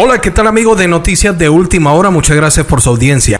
Hola, ¿qué tal amigo de Noticias de Última Hora? Muchas gracias por su audiencia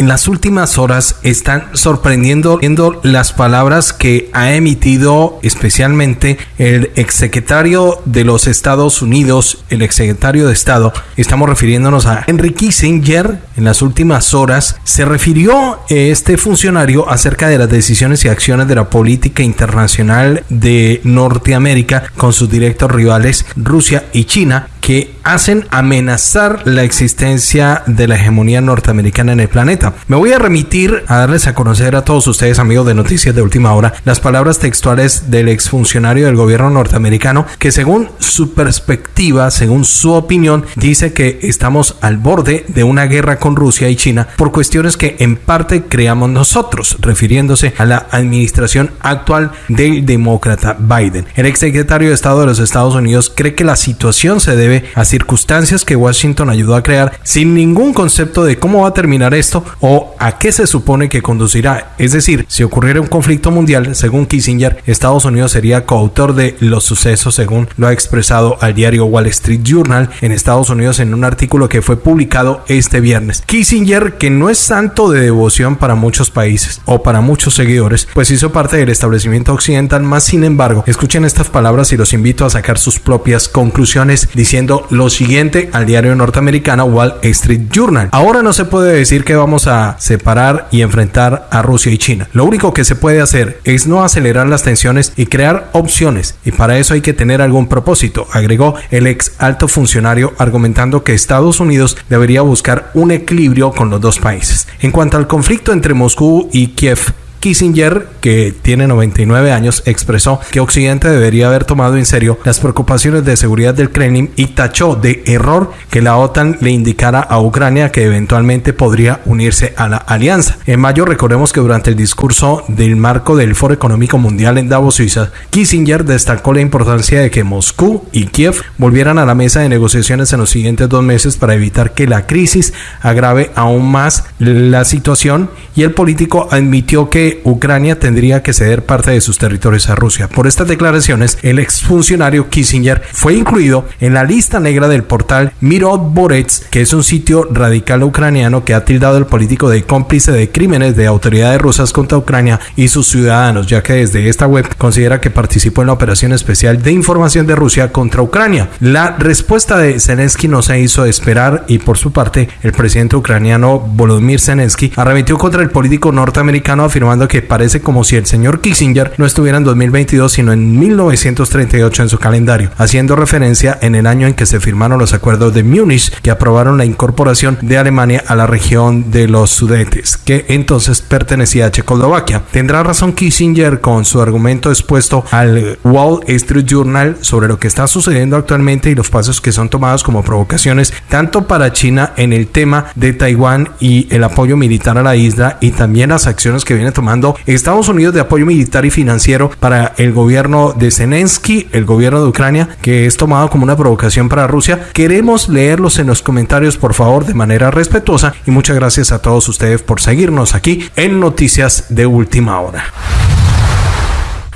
en las últimas horas están sorprendiendo viendo las palabras que ha emitido especialmente el exsecretario de los Estados Unidos, el exsecretario de Estado. Estamos refiriéndonos a Henry Kissinger. En las últimas horas se refirió este funcionario acerca de las decisiones y acciones de la política internacional de Norteamérica con sus directos rivales Rusia y China que hacen amenazar la existencia de la hegemonía norteamericana en el planeta. Me voy a remitir a darles a conocer a todos ustedes, amigos de Noticias de Última Hora, las palabras textuales del exfuncionario del gobierno norteamericano que según su perspectiva, según su opinión, dice que estamos al borde de una guerra con Rusia y China por cuestiones que en parte creamos nosotros, refiriéndose a la administración actual del demócrata Biden. El exsecretario de Estado de los Estados Unidos cree que la situación se debe a circunstancias que Washington ayudó a crear sin ningún concepto de cómo va a terminar esto o a qué se supone que conducirá. Es decir, si ocurriera un conflicto mundial, según Kissinger, Estados Unidos sería coautor de los sucesos, según lo ha expresado al diario Wall Street Journal en Estados Unidos en un artículo que fue publicado este viernes. Kissinger, que no es santo de devoción para muchos países o para muchos seguidores, pues hizo parte del establecimiento occidental, más sin embargo, escuchen estas palabras y los invito a sacar sus propias conclusiones diciendo lo siguiente al diario norteamericano Wall Street Journal. Ahora no se puede decir que vamos a separar y enfrentar a Rusia y China. Lo único que se puede hacer es no acelerar las tensiones y crear opciones y para eso hay que tener algún propósito, agregó el ex alto funcionario argumentando que Estados Unidos debería buscar un equilibrio con los dos países. En cuanto al conflicto entre Moscú y Kiev, Kissinger, que tiene 99 años, expresó que Occidente debería haber tomado en serio las preocupaciones de seguridad del Kremlin y tachó de error que la OTAN le indicara a Ucrania que eventualmente podría unirse a la alianza. En mayo recordemos que durante el discurso del marco del Foro Económico Mundial en Davos, Suiza, Kissinger destacó la importancia de que Moscú y Kiev volvieran a la mesa de negociaciones en los siguientes dos meses para evitar que la crisis agrave aún más la situación y el político admitió que Ucrania tendría que ceder parte de sus territorios a Rusia. Por estas declaraciones, el exfuncionario Kissinger fue incluido en la lista negra del portal Mirot Borets, que es un sitio radical ucraniano que ha tildado al político de cómplice de crímenes de autoridades rusas contra Ucrania y sus ciudadanos, ya que desde esta web considera que participó en la operación especial de información de Rusia contra Ucrania. La respuesta de Zelensky no se hizo esperar y por su parte el presidente ucraniano Volodymyr Zelensky arremetió contra el político norteamericano afirmando que parece como si el señor Kissinger no estuviera en 2022 sino en 1938 en su calendario, haciendo referencia en el año en que se firmaron los acuerdos de Múnich que aprobaron la incorporación de Alemania a la región de los Sudetes, que entonces pertenecía a Checoslovaquia. Tendrá razón Kissinger con su argumento expuesto al Wall Street Journal sobre lo que está sucediendo actualmente y los pasos que son tomados como provocaciones tanto para China en el tema de Taiwán y el apoyo militar a la isla y también las acciones que viene tomando Estados Unidos de apoyo militar y financiero para el gobierno de Zelensky, el gobierno de Ucrania, que es tomado como una provocación para Rusia. Queremos leerlos en los comentarios, por favor, de manera respetuosa y muchas gracias a todos ustedes por seguirnos aquí en Noticias de Última Hora.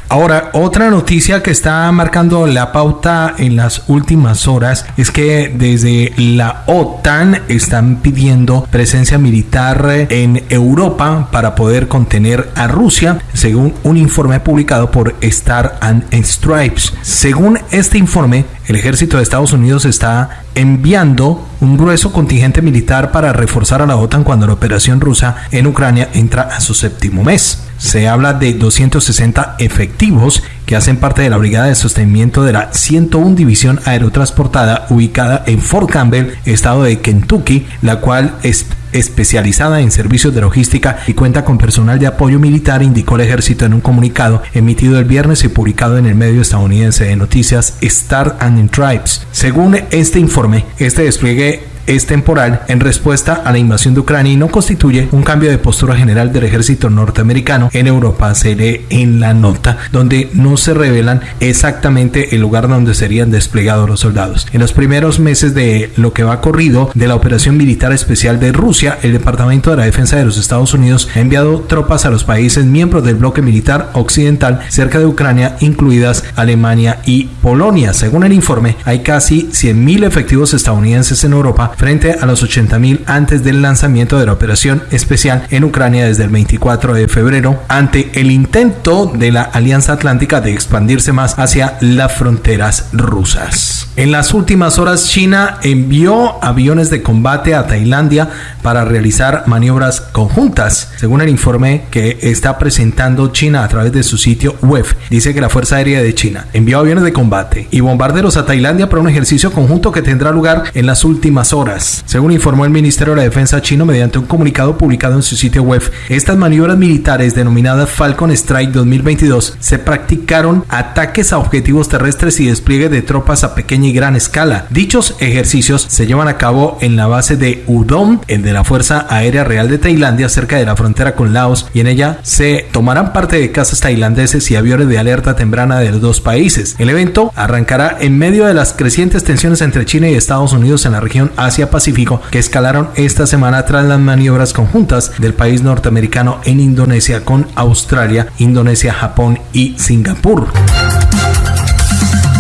Ahora, otra noticia que está marcando la pauta en las últimas horas es que desde la OTAN están pidiendo presencia militar en Europa para poder contener a Rusia, según un informe publicado por Star and Stripes. Según este informe, el ejército de Estados Unidos está enviando un grueso contingente militar para reforzar a la OTAN cuando la operación rusa en Ucrania entra a su séptimo mes. Se habla de 260 efectivos que hacen parte de la Brigada de Sostenimiento de la 101 División Aerotransportada ubicada en Fort Campbell, estado de Kentucky, la cual es especializada en servicios de logística y cuenta con personal de apoyo militar, indicó el ejército en un comunicado emitido el viernes y publicado en el medio estadounidense de noticias Star and Tribes. Según este informe, este despliegue es temporal en respuesta a la invasión de Ucrania y no constituye un cambio de postura general del ejército norteamericano en Europa, se lee en la nota, donde no se revelan exactamente el lugar donde serían desplegados los soldados. En los primeros meses de lo que va corrido de la operación militar especial de Rusia, el Departamento de la Defensa de los Estados Unidos ha enviado tropas a los países miembros del bloque militar occidental cerca de Ucrania, incluidas Alemania y Polonia. Según el informe, hay casi 100.000 efectivos estadounidenses en Europa frente a los 80.000 antes del lanzamiento de la operación especial en Ucrania desde el 24 de febrero, ante el intento de la Alianza Atlántica de expandirse más hacia las fronteras rusas. En las últimas horas, China envió aviones de combate a Tailandia para realizar maniobras conjuntas. Según el informe que está presentando China a través de su sitio web, dice que la Fuerza Aérea de China envió aviones de combate y bombarderos a Tailandia para un ejercicio conjunto que tendrá lugar en las últimas horas. Según informó el Ministerio de la Defensa chino mediante un comunicado publicado en su sitio web, estas maniobras militares denominadas Falcon Strike 2022 se practicaron ataques a objetivos terrestres y despliegue de tropas a pequeña y gran escala. Dichos ejercicios se llevan a cabo en la base de Udon, el de la Fuerza Aérea Real de Tailandia, cerca de la frontera con Laos, y en ella se tomarán parte de casas tailandeses y aviones de alerta temprana de los dos países. El evento arrancará en medio de las crecientes tensiones entre China y Estados Unidos en la región Asia-Pacífico que escalaron esta semana tras las maniobras conjuntas del país norteamericano en Indonesia con Australia, Indonesia, Japón y Singapur.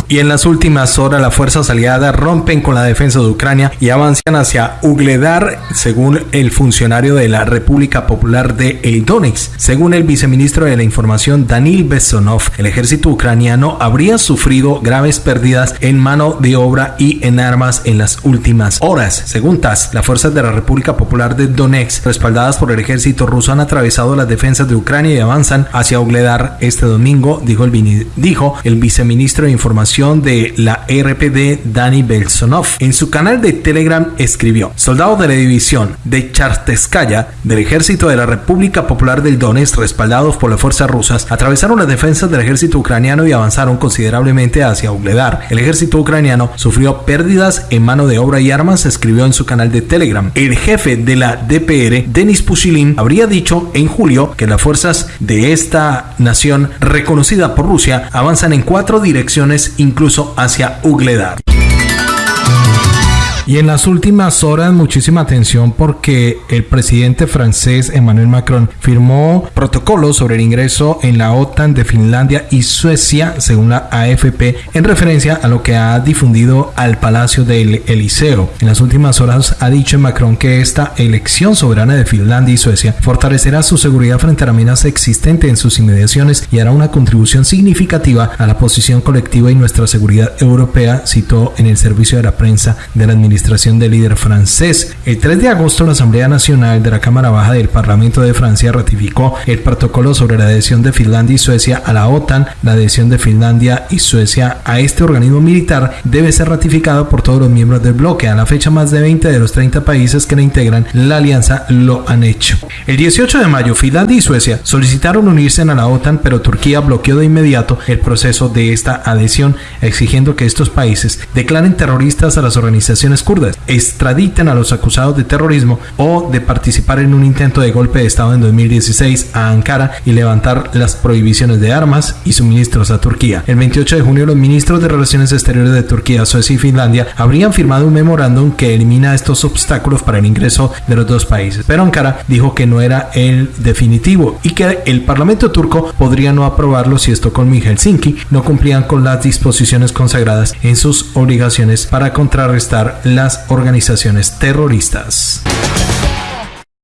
Y en las últimas horas las fuerzas aliadas rompen con la defensa de Ucrania y avanzan hacia Ugledar, según el funcionario de la República Popular de Donetsk. Según el viceministro de la Información Danil Besonov, el ejército ucraniano habría sufrido graves pérdidas en mano de obra y en armas en las últimas horas. Según TASS, las fuerzas de la República Popular de Donetsk, respaldadas por el ejército ruso, han atravesado las defensas de Ucrania y avanzan hacia Ugledar este domingo, dijo el viceministro de Información de la RPD Dani Belsonov. En su canal de Telegram escribió, soldados de la división de Charteskaya del ejército de la República Popular del Donetsk respaldados por las fuerzas rusas atravesaron las defensas del ejército ucraniano y avanzaron considerablemente hacia Ugledar. El ejército ucraniano sufrió pérdidas en mano de obra y armas, escribió en su canal de Telegram. El jefe de la DPR, Denis Pushilin, habría dicho en julio que las fuerzas de esta nación reconocida por Rusia avanzan en cuatro direcciones incluso hacia Ugledar. Y en las últimas horas muchísima atención porque el presidente francés Emmanuel Macron firmó protocolos sobre el ingreso en la OTAN de Finlandia y Suecia, según la AFP, en referencia a lo que ha difundido al Palacio del Eliseo. En las últimas horas ha dicho Macron que esta elección soberana de Finlandia y Suecia fortalecerá su seguridad frente a la amenaza existente en sus inmediaciones y hará una contribución significativa a la posición colectiva y nuestra seguridad europea, citó en el servicio de la prensa de la administración administración del líder francés. El 3 de agosto, la Asamblea Nacional de la Cámara Baja del Parlamento de Francia ratificó el protocolo sobre la adhesión de Finlandia y Suecia a la OTAN. La adhesión de Finlandia y Suecia a este organismo militar debe ser ratificado por todos los miembros del bloque. A la fecha, más de 20 de los 30 países que la integran la alianza lo han hecho. El 18 de mayo, Finlandia y Suecia solicitaron unirse a la OTAN, pero Turquía bloqueó de inmediato el proceso de esta adhesión, exigiendo que estos países declaren terroristas a las organizaciones kurdas, extraditen a los acusados de terrorismo o de participar en un intento de golpe de Estado en 2016 a Ankara y levantar las prohibiciones de armas y suministros a Turquía. El 28 de junio los ministros de Relaciones Exteriores de Turquía, Suecia y Finlandia habrían firmado un memorándum que elimina estos obstáculos para el ingreso de los dos países, pero Ankara dijo que no era el definitivo y que el Parlamento turco podría no aprobarlo si Estocolmo y Helsinki no cumplían con las disposiciones consagradas en sus obligaciones para contrarrestar las organizaciones terroristas.